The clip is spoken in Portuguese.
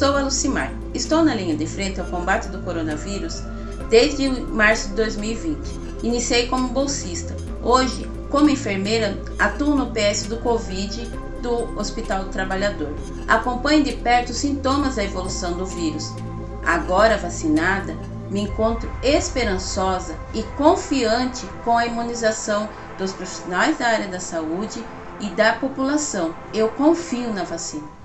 Sou a Lucimar. Estou na linha de frente ao combate do coronavírus desde março de 2020. Iniciei como bolsista. Hoje, como enfermeira, atuo no PS do Covid do Hospital do Trabalhador. Acompanho de perto os sintomas da evolução do vírus. Agora vacinada, me encontro esperançosa e confiante com a imunização dos profissionais da área da saúde e da população. Eu confio na vacina.